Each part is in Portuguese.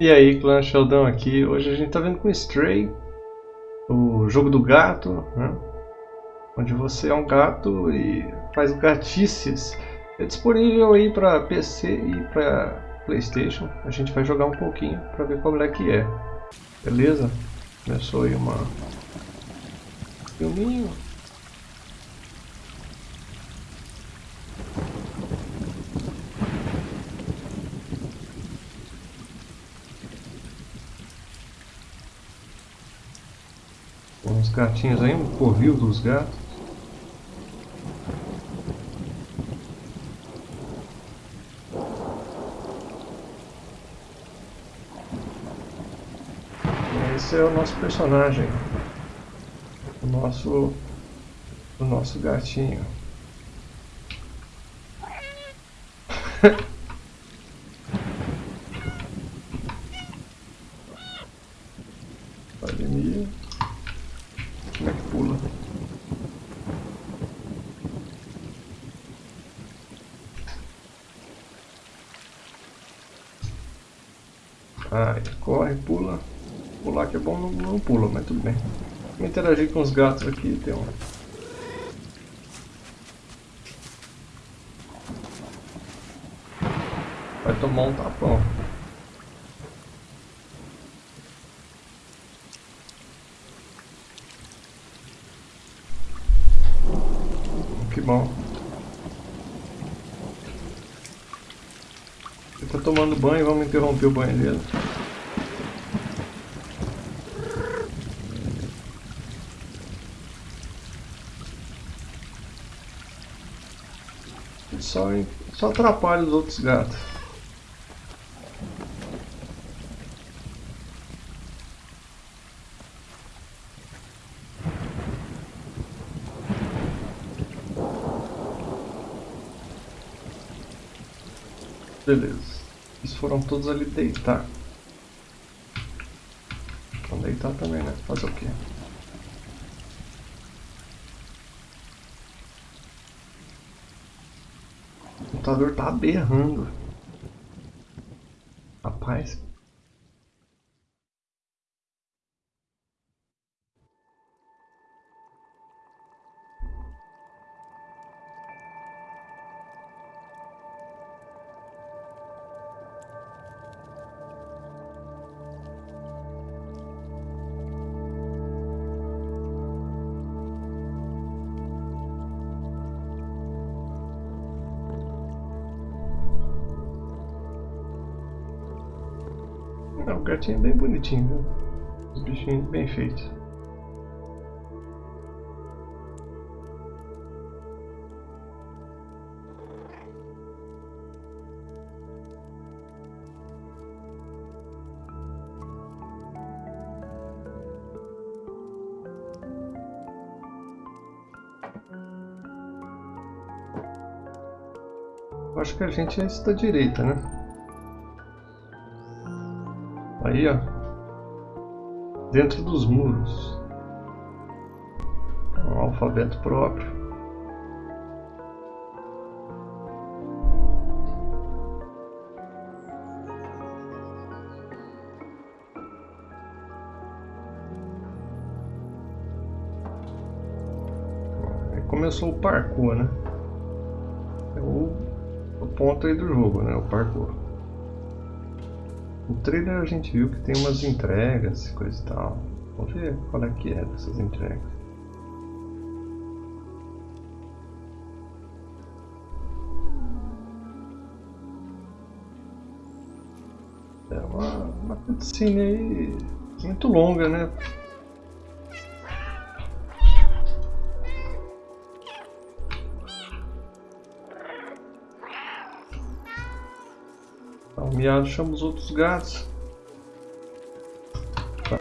E aí, clã Sheldon aqui. Hoje a gente tá vendo com Stray, o jogo do gato, né? Onde você é um gato e faz gatices. É disponível aí para PC e para Playstation. A gente vai jogar um pouquinho para ver como é que é. Beleza? Começou aí uma... Filminho. Uns gatinhos aí, um covil dos gatos. Esse é o nosso personagem. O nosso, o nosso gatinho. Academia. Como é que pula? Ai, corre, pula. Pular que é bom, não, não pula, mas tudo bem. Vou interagir com os gatos aqui, tem um... Vai tomar um tapão. Que bom. Ele tá tomando banho, vamos interromper o banho dele. Só, atrapalha os outros gatos. Beleza. Eles foram todos ali deitar. Vão deitar também, né? Fazer o quê? Computador tá berrando. Não, o gatinho é bem bonitinho, viu? Os bichinhos bem feitos. Acho que a gente é da direita, né? Ó. Dentro dos muros. Um alfabeto próprio. Aí começou o parkour, né? É o, o ponto aí do jogo, né? O parkour. No trailer a gente viu que tem umas entregas coisa e tal. Vamos ver qual é que é dessas entregas. É uma, uma cutscene aí muito longa, né? Chama os outros gatos. Tá.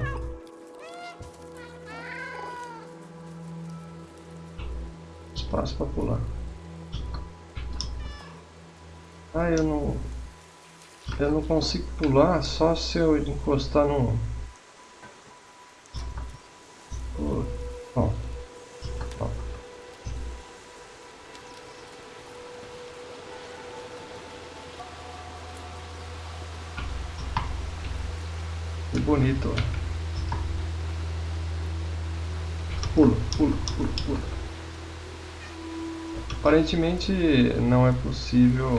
Espaço para pular. Ah, eu não... Eu não consigo pular só se eu encostar num... Oh, Aparentemente não é possível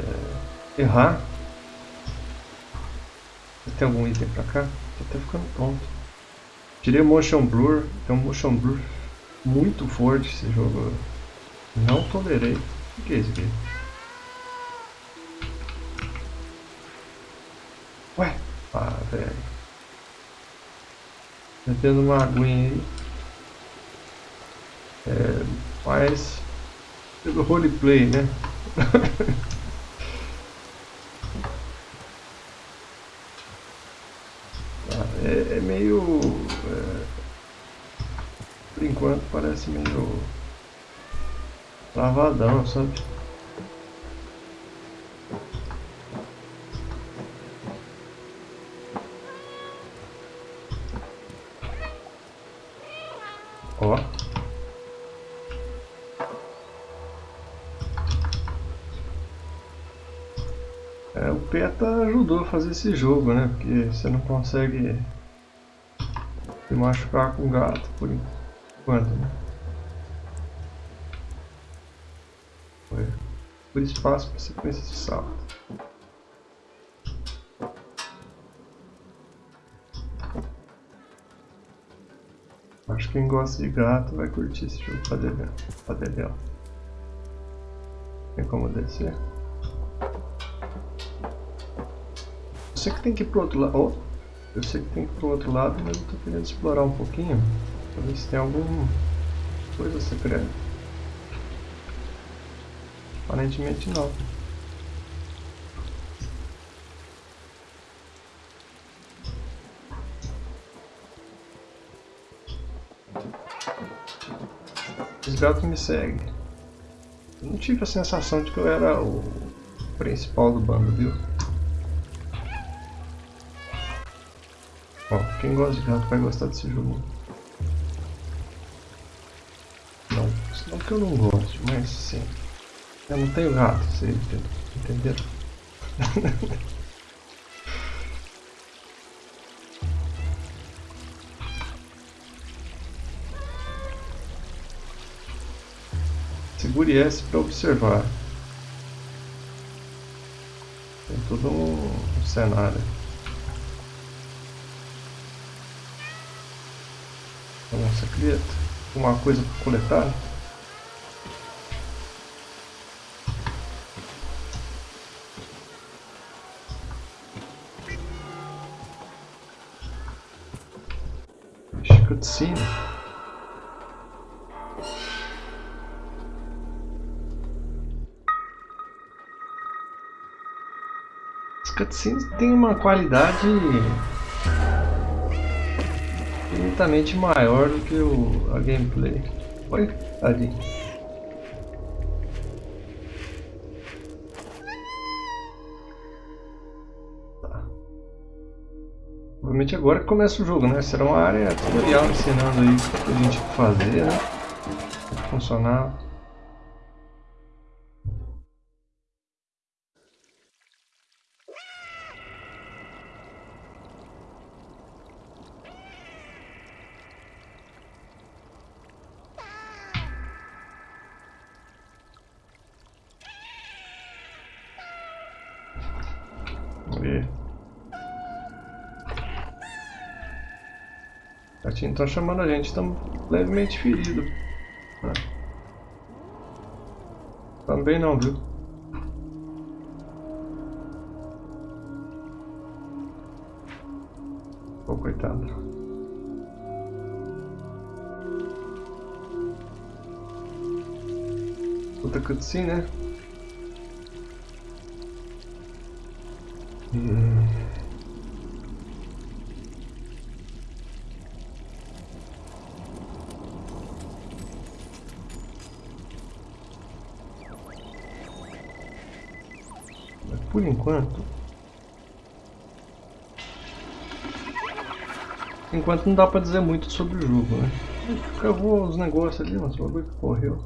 é, errar. Tem algum item pra cá? Tô até ficando tonto. Tirei o motion blur. Tem um motion blur muito forte esse jogo. Não tolerei. O que é isso aqui? Ué? Ah, velho. Metendo uma aguinha aí. É, mas pelo roleplay, né? É, é, meio. É, por enquanto parece meio. travadão, sabe? PETA ajudou a fazer esse jogo, né? Porque você não consegue se machucar com gato por enquanto, né? Por espaço para sequência de salto. Acho que quem gosta de gato vai curtir esse jogo para Padedel. Tem como descer? Sei que tem que ir pro outro lado. Oh, eu sei que tem que ir pro outro lado, mas eu tô querendo explorar um pouquinho. Pra ver se tem alguma coisa secreta. Aparentemente não. Os gatos me seguem. Eu não tive a sensação de que eu era o principal do bando, viu? Ó, quem gosta de gato vai gostar desse jogo. Não, não que eu não gosto, mas sim. Eu não tenho gato, vocês entenderam? Segure S para observar. Tem todo um cenário. Nossa, queria uma coisa para coletar. Cutscene. As cutscenes têm uma qualidade infinitamente maior do que o, a gameplay. Oi, ali. Tá. Provavelmente agora que começa o jogo, né? Será uma área tutorial ensinando aí o que a gente fazer, né? Funcionar. Gatinho tá chamando a gente, estamos levemente feridos. Ah. Também não, viu? Oh, coitado. Outra cutscene, né? Hum. por enquanto... Enquanto não dá pra dizer muito sobre o jogo, né? A gente os negócios ali, mas o bagulho que correu.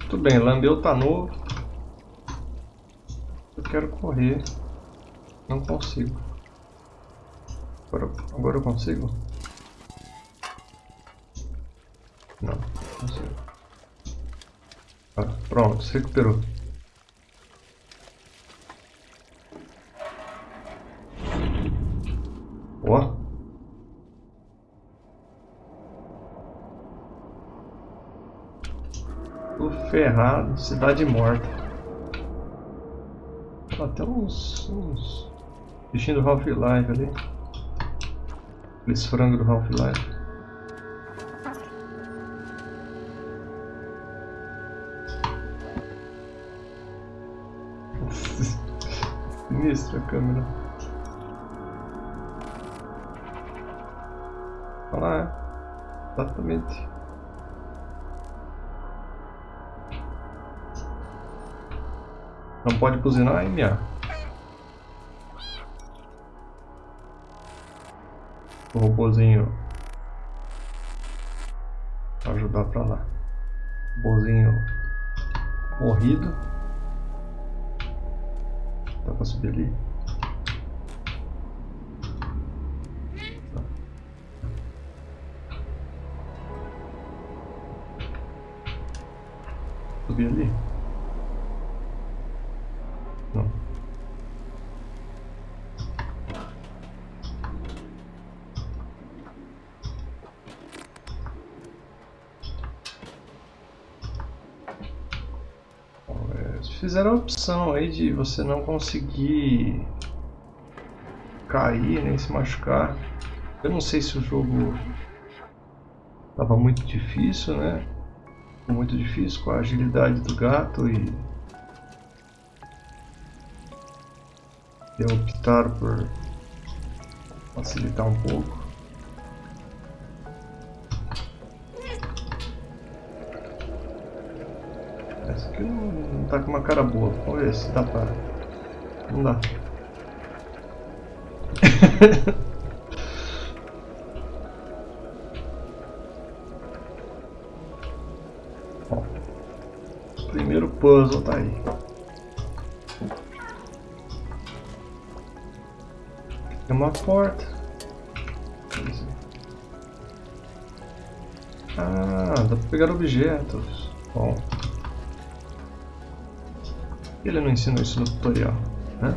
Muito bem, lambeu tá novo. Quero correr. Não consigo. Agora, agora eu consigo? Não, não consigo. Ah, pronto, se recuperou. Ó. Tô ferrado, cidade morta. Até uns, uns bichinhos do Half-Life ali. Aqueles frangos do Half-Life. Sinistra a câmera. Olha lá. Exatamente. Não pode buzinar, MA. O robôzinho ajudar pra lá. Robôzinho morrido. Dá pra subir ali. Subir ali. Não. Fizeram a opção aí de você não conseguir cair nem se machucar. Eu não sei se o jogo estava muito difícil, né? Muito difícil com a agilidade do gato e e optaram por facilitar um pouco. Tá com uma cara boa. Vamos ver se dá pra... Não dá. Ó, primeiro puzzle tá aí. Tem uma porta. Ah, dá pra pegar objetos. Bom. Ele não ensinou isso no tutorial, né?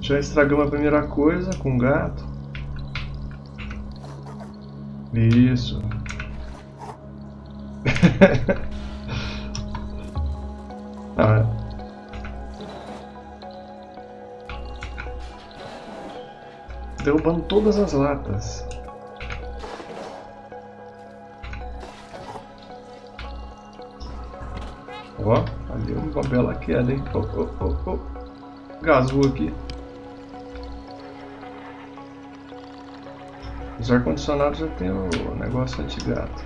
Já estragamos a primeira coisa com o gato. Isso. ah, é. Derrubando todas as latas. Ó, ali uma bela queda, hein? Oh, oh, oh, oh. Gasou aqui. Os ar-condicionados já tem o negócio anti-gato.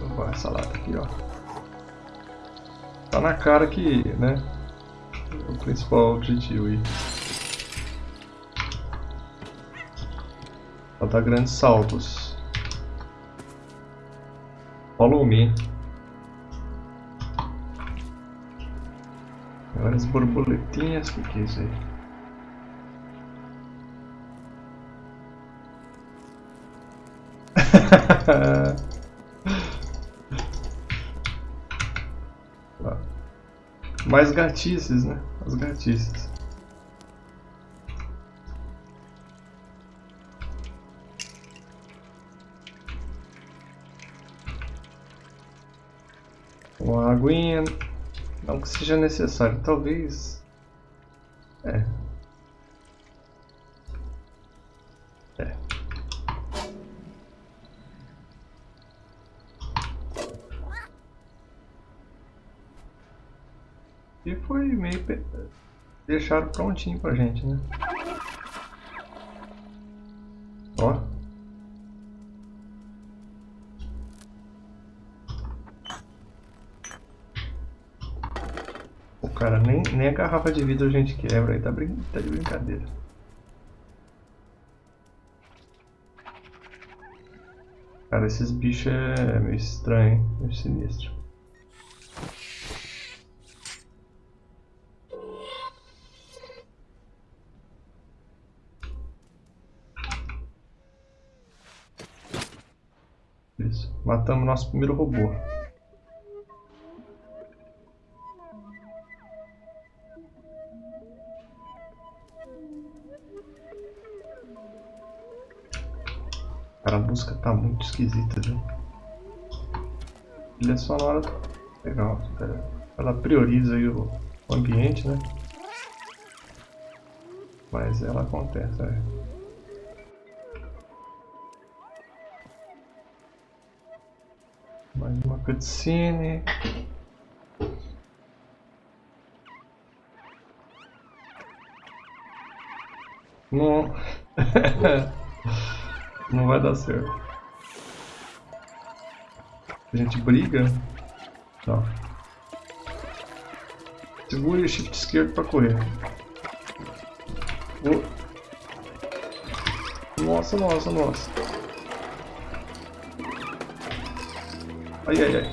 Levar essa lata aqui, ó. Tá na cara que, né? O principal objetivo aí. Ela dá grandes saltos. Follow me. Várias borboletinhas, o que, é isso aí? Mais gatices, né? As gatices. Uma aguinha. Não que seja necessário, talvez. É. É. E foi meio. Pe... Deixaram prontinho pra gente, né? Nem, a garrafa de vidro a gente quebra. Aí tá, brin tá de brincadeira. Cara, esses bichos é meio estranho, meio sinistro. Isso, matamos nosso primeiro robô. Tá muito esquisita, viu? Trilha sonora legal. Ela prioriza aí o ambiente, né? Mas ela acontece, é. Mais uma cutscene. Não. Não vai dar certo. A gente briga. Tá. Segure o shift esquerdo para correr. Oh. Nossa, nossa, nossa. Ai, ai, ai.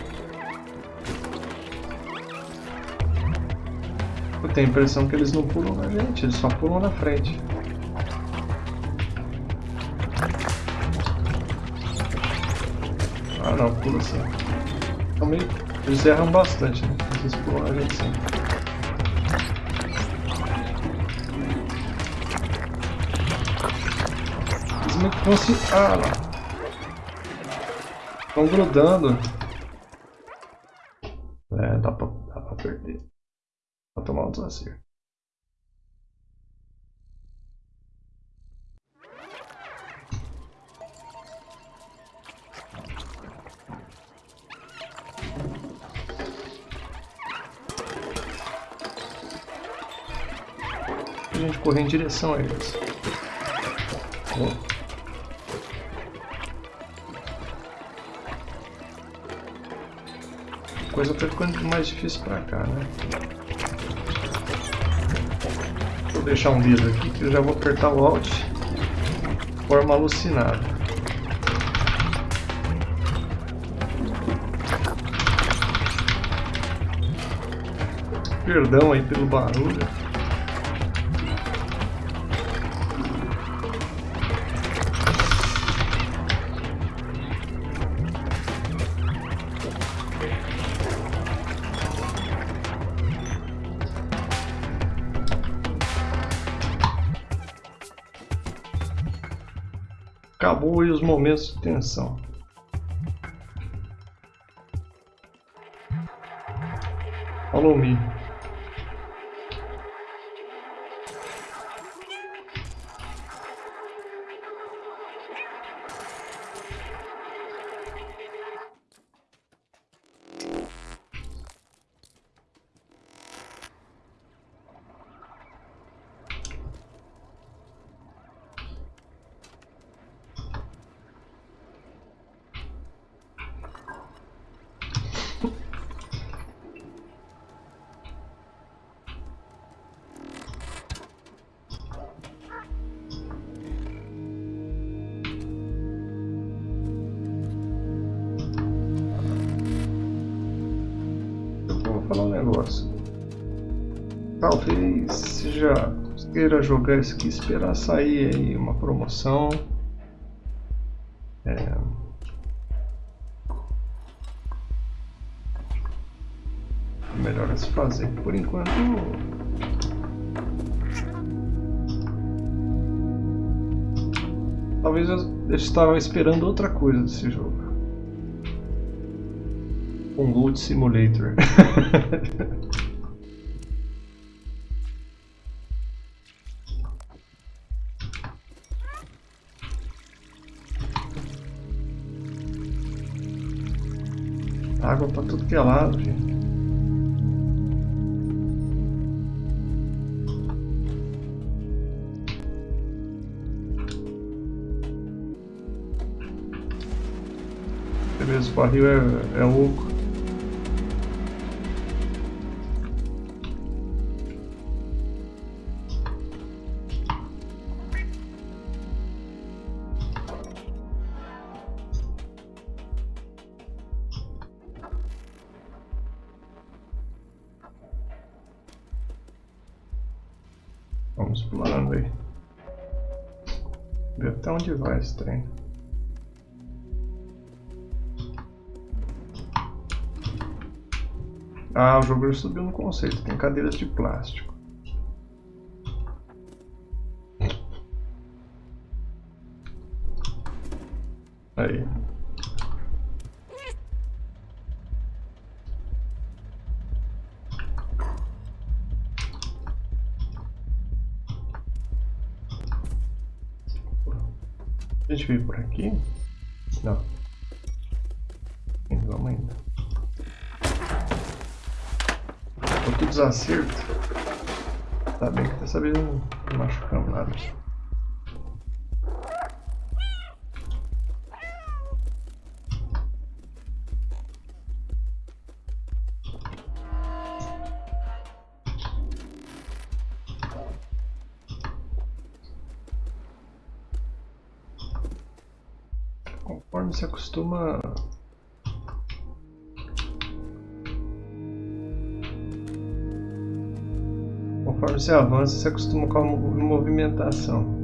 Eu tenho a impressão que eles não pulam na gente, eles só pulam na frente. Não, pula sim. Também eles erram bastante, né? Eles pulam a gente sim. Eles meio que vão se... Ah lá. Estão grudando. Direção a eles. A coisa tá ficando mais difícil pra cá, né? Vou deixar um dedo aqui que eu já vou apertar o Alt de forma alucinada. Perdão aí pelo barulho. Os momentos de tensão. Follow me. Talvez já queira jogar isso aqui, esperar sair aí uma promoção. É... Melhor a se fazer. Por enquanto. Talvez eu estava esperando outra coisa desse jogo um Loot Simulator. Água pra tudo que é lado, gente. Beleza, o barril é, é oco. Ah, o jogo subiu no conceito. Tem cadeiras de plástico. Aí. A gente veio por aqui? Não. Desacerto. Tá bem que dessa vez não machucamos nada. se acostuma Conforme você avança, você acostuma com a movimentação.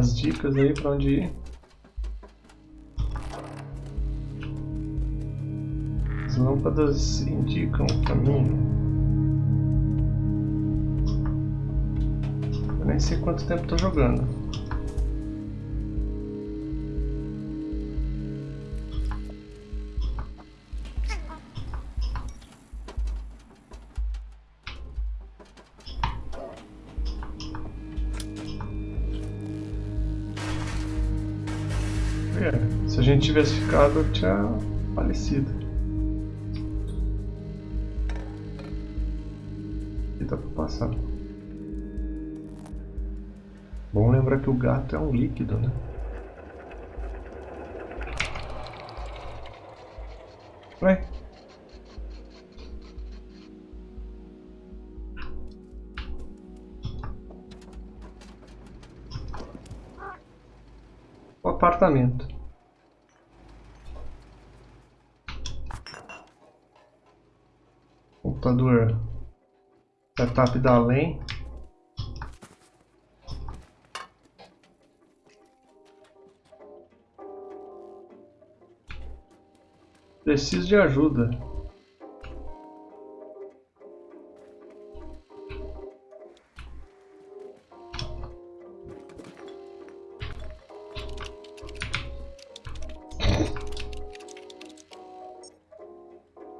As dicas aí para onde ir. As lâmpadas indicam o caminho. Eu nem sei quanto tempo estou jogando. Se a gente tivesse ficado, eu tinha falecido. E dá pra passar. Bom lembrar que o gato é um líquido, né? Setup da LEN. Preciso de ajuda.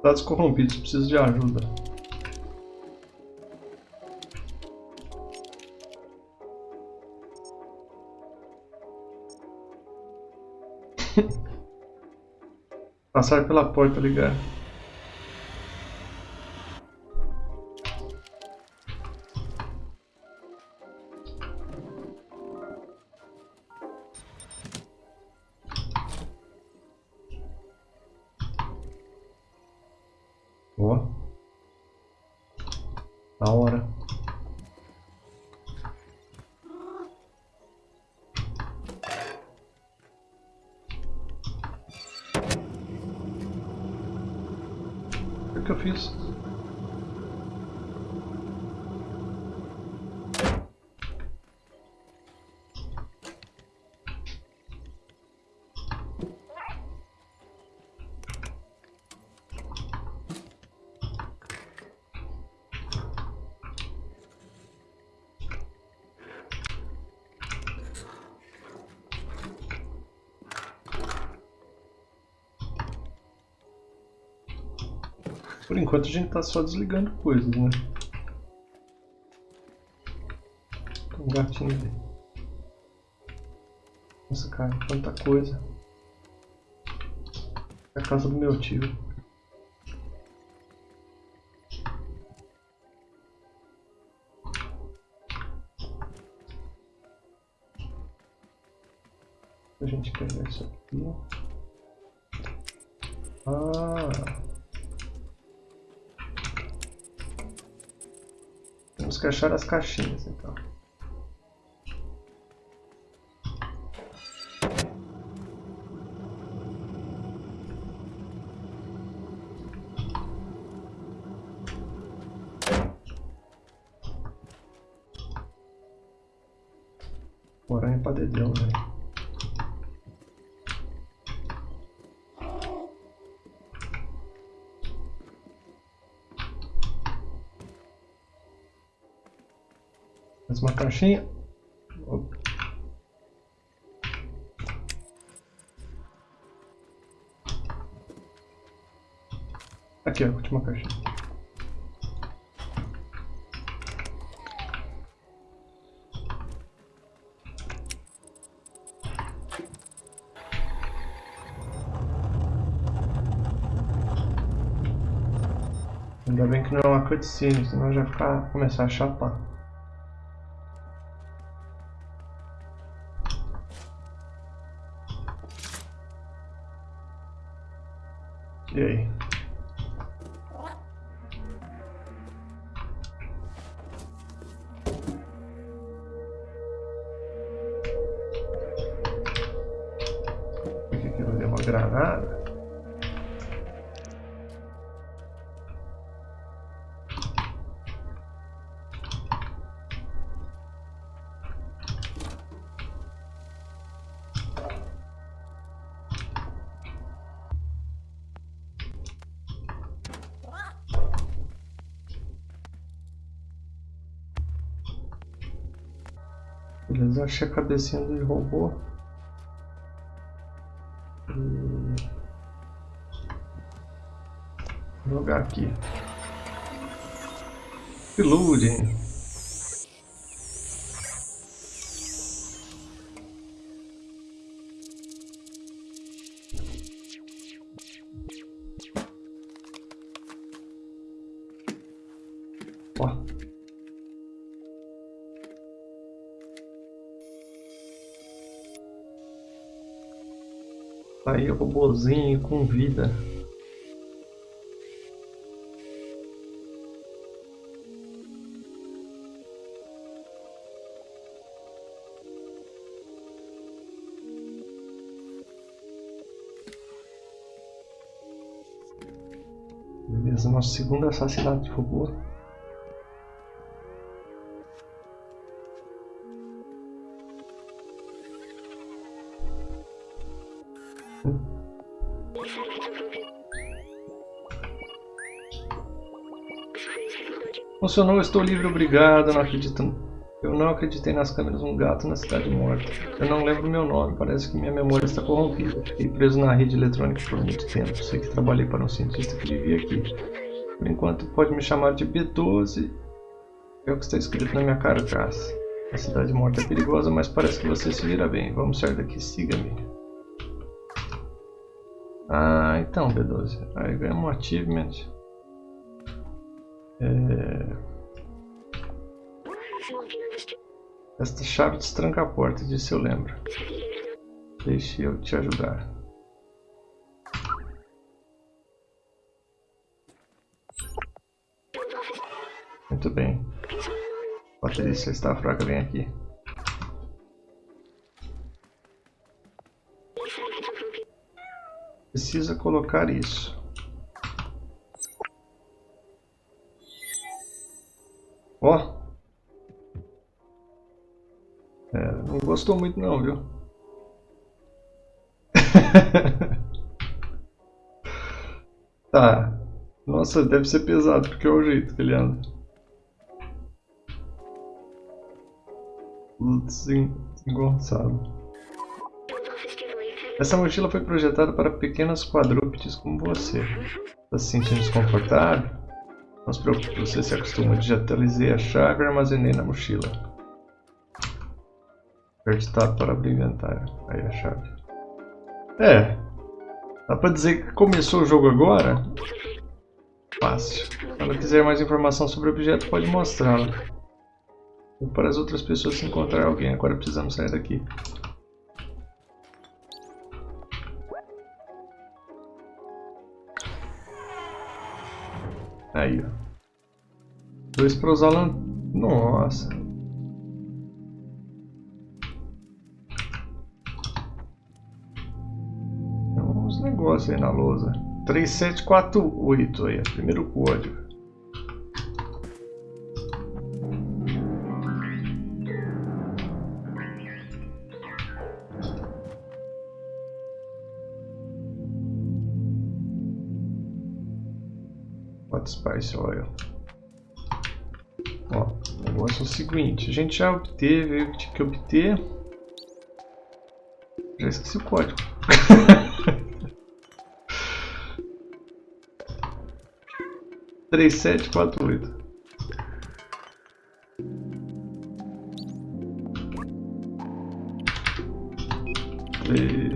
Dados corrompidos, preciso de ajuda. Passar pela porta ligar. O que eu fiz? Enquanto a gente tá só desligando coisas, né? Tem um gatinho ali. Nossa, cara, quanta coisa. É a casa do meu tio. Que achar as caixinhas então. Caixinha. Aqui, a última caixinha. Ainda bem que não é uma cutscene, senão já ficar, começar a chapar. Achei a cabecinha do robô. Hum. Vou jogar aqui. Ilude. Aí, robozinho com vida. Beleza, nosso segundo assassinato de robô. Funcionou, estou livre, obrigado. Não acredito. Eu não acreditei nas câmeras um gato na cidade morta. Eu não lembro meu nome, parece que minha memória está corrompida. Fiquei preso na rede eletrônica por muito tempo. Sei que trabalhei para um cientista que vivia aqui. Por enquanto, pode me chamar de B12. É o que está escrito na minha carcaça. A cidade morta é perigosa, mas parece que você se vira bem. Vamos sair daqui, siga-me. Ah, então, B12. Aí ganhamos um achievement. É... Esta chave destranca a porta, disse eu lembro. Deixe eu te ajudar. Muito bem. Patrícia está fraca, vem aqui. Precisa colocar isso. Ó. É, não gostou muito não, viu? tá. Nossa, deve ser pesado, porque é o jeito que ele anda. Desengonçado. Essa mochila foi projetada para pequenos quadrúpedes como você. Está se sentindo desconfortável? Não se preocupe, você se acostuma. Digitalizei a chave e armazenei na mochila. Aperte Tab para abrir inventário. Aí a chave. É. Dá pra dizer que começou o jogo agora? Fácil. Se ela quiser mais informação sobre o objeto, pode mostrá-la. Para as outras pessoas se encontrar alguém. Agora precisamos sair daqui. Aí, ó. Dois para usar lan... Nossa. Tem uns negócios aí na lousa. 3748 aí, primeiro código. Spice Oil. Ó, o negócio é o seguinte, a gente já obteve o que tinha que obter. Já esqueci o código. Três sete quatro oito. Três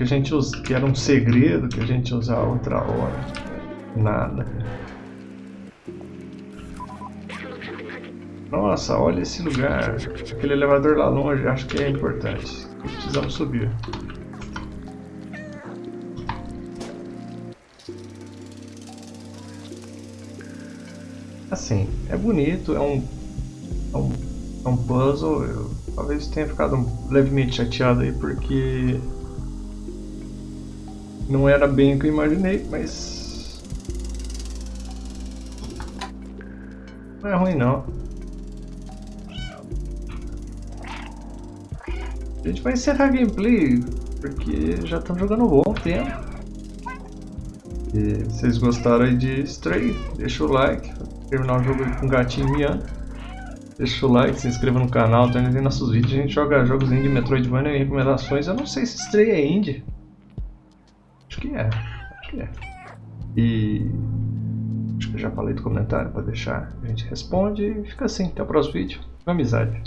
que a gente usa, que era um segredo que a gente usava outra hora. Nada. Nossa, olha esse lugar. Aquele elevador lá longe, acho que é importante. Precisamos subir. Assim, é bonito, é um, é um, é um puzzle. Eu talvez tenha ficado levemente chateado aí porque não era bem o que eu imaginei, mas não é ruim não. A gente vai encerrar a gameplay porque já estamos jogando um bom tempo. E vocês gostaram aí de Stray, deixa o like, terminar o jogo com um gatinho miando. Deixa o like, se inscreva no canal, também tem nossos vídeos, a gente joga jogos indie, Metroidvania e recomendações. Eu não sei se Stray é indie. Que é, acho que é. E acho que eu já falei do comentário para deixar, a gente responde e fica assim, até o próximo vídeo. Amizade.